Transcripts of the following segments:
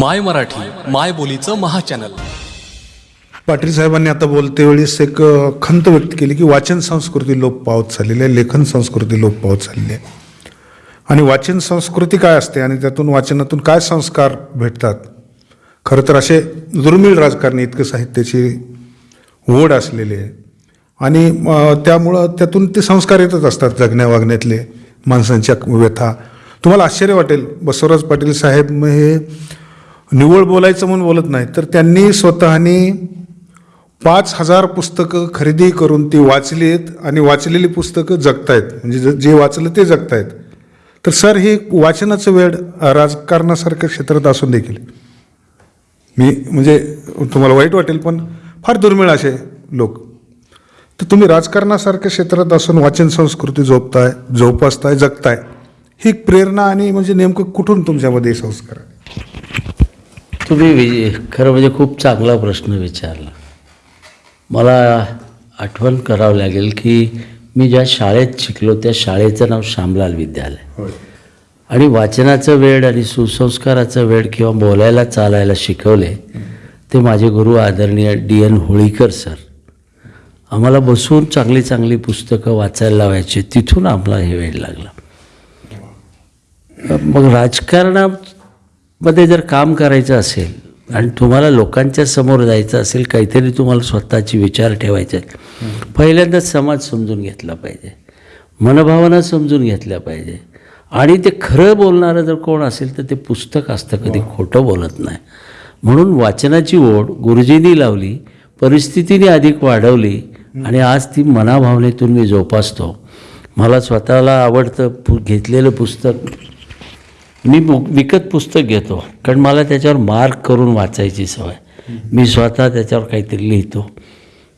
माय मराठी माय बोलीचं महाचॅनल. पाटील साहेबांनी आता बोलते वेळेस एक खंत व्यक्त केली की वाचन संस्कृती लोप पावत चाललेली आहे लेखन संस्कृती लोप पावत झालेली आहे. आणि वाचन संस्कृती काय असते आणि त्यातून वाचनातून काय संस्कार भेटतात? खरं तर असे दुर्मिळ राजकारणी इतकं साहित्याची ओढ असलेले आहे. आणि त्यामुळं त्यातून ते संस्कार येतच असतात जगण्या वागण्यातले माणसांच्या व्यथा. तुम्हाला आश्चर्य वाटेल बसवराज पाटील साहेब हे निव्वळ बोलायचं म्हणून बोलत नाही. तर त्यांनी स्वतःनी पाच हजार पुस्तकं खरेदी करून ती वाचली आहेत आणि वाचलेली पुस्तकं जगतायत. म्हणजे ज- जे वाचलं ते जगतायत. तर सर हे वाचनाचं वेळ राजकारणासारख्या क्षेत्रात असून देखील. मी म्हणजे तुम्हाला वाईट वाटेल पण फार दुर्मिळ असे लोक. तर तुम्ही राजकारणासारख्या क्षेत्रात असून वाचन संस्कृती जोपताय जोपासताय जगताय. ही प्रेरणा आणि म्हणजे नेमकं कुठून तुमच्यामध्ये संस्कार आहे तुम्ही वि खरं म्हणजे खूप चांगला प्रश्न विचारला. मला आठवण करावं लागेल की मी ज्या शाळेत शिकलो त्या शाळेचं नाव श्यामलाल विद्यालय. आणि वाचनाचं वेळ आणि सुसंस्काराचं वेळ किंवा बोलायला चालायला शिकवले ते माझे गुरु आदरणीय डी एन होळीकर सर. आम्हाला बसून चांगली चांगली पुस्तकं वाचायला लावायची. तिथून आम्हाला हे वेळ लागला. मग राजकारणामध्ये जर काम करायचं असेल आणि तुम्हाला लोकांच्या समोर जायचं असेल काहीतरी तुम्हाला स्वतःचे विचार ठेवायचे आहेत. पहिल्यांदाच समाज समजून घेतला पाहिजे. मनभावना समजून घेतल्या पाहिजे. आणि ते खरं बोलणारं जर कोण असेल तर ते पुस्तक असतं कधी खोटं बोलत नाही. म्हणून वाचनाची ओढ गुरुजींनी लावली परिस्थितीने अधिक वाढवली आणि आज ती मनाभावनेतून मी जोपासतो. मला स्वतःला आवडतं पु घेतलेलं पुस्तक मी बु विकत पुस्तक घेतो. कारण मला त्याच्यावर मार्क करून वाचायची सवय. मी स्वतः त्याच्यावर काहीतरी लिहितो.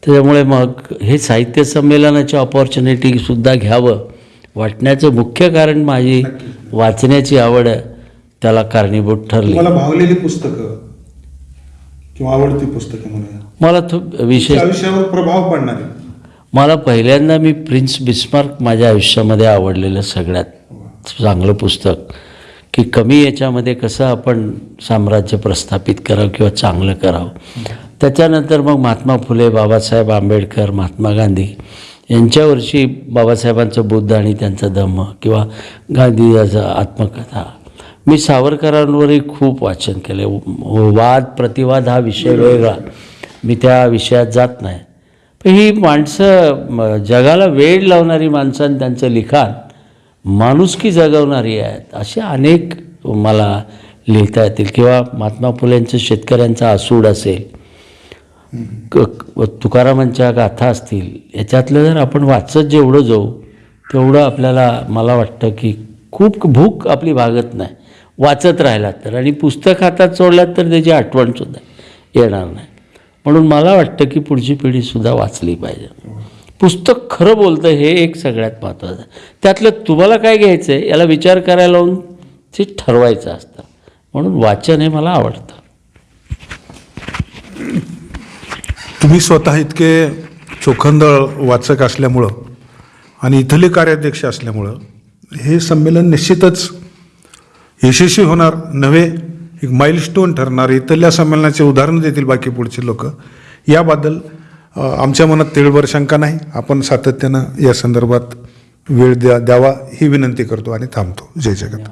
त्याच्यामुळे मग हे साहित्य संमेलनाची ऑपॉर्च्युनिटीसुद्धा घ्यावं वाटण्याचं मुख्य कारण माझी वाचण्याची आवड त्याला कारणीभूत ठरली. तुम्हाला भावलेली पुस्तकं किंवा आवडती पुस्तकं म्हणूया? मला तो विशेष आयुष्यावर प्रभाव पडणारे. मला पहिल्यांदा मी प्रिन्स बिस्मार्क माझ्या आयुष्यामध्ये आवडलेलं सगळ्यात चांगलं पुस्तक. की कमी याच्यामध्ये कसं आपण साम्राज्य प्रस्थापित करावं किंवा चांगलं करावं. त्याच्यानंतर मग महात्मा फुले बाबासाहेब आंबेडकर महात्मा गांधी यांच्यावरची बाबासाहेबांचं बुद्ध आणि त्यांचा धम्म किंवा गांधीजाचा आत्मकथा. मी सावरकरांवरही खूप वाचन केले वाद प्रतिवाद हा विषय वेगळा. मी त्या विषयात जात नाही. पण ही माणसं जगाला वेळ लावणारी माणसं आणि त्यांचं लिखाण माणुसकी जगवणारी आहेत. असे अनेक मला लिहिता येतील. किंवा महात्मा फुलेंचं शेतकऱ्यांचा आसूड असेल तुकारामांच्या गाथा असतील याच्यातलं जर आपण वाचत जेवढं जाऊ तेवढं आपल्याला मला वाटतं की खूप भूक आपली भागत नाही. वाचत राहिलात तर. आणि पुस्तक हातात सोडलात तर त्याची आठवणसुद्धा येणार नाही. म्हणून मला वाटतं की पुढची पिढीसुद्धा वाचली पाहिजे. पुस्तक खरं बोलतं हे एक सगळ्यात महत्त्वाचं आहे. त्यातलं तुम्हाला काय घ्यायचं आहे याला विचार करायला लावून ते ठरवायचं असतं. म्हणून वाचन हे मला आवडतं. तुम्ही स्वतः इतके चोखंदळ वाचक असल्यामुळं आणि इथले कार्याध्यक्ष असल्यामुळं हे संमेलन निश्चितच यशस्वी होणार नव्हे एक माइलस्टोन ठरणार. इथल्या संमेलनाचे उदाहरण देतील बाकी पुढचे लोक. याबद्दल आमच्या मनात तिळभर शंका नाही. आपण सातत्यानं या संदर्भात वेळ द्या द्यावा ही विनंती करतो आणि थांबतो. जय जगत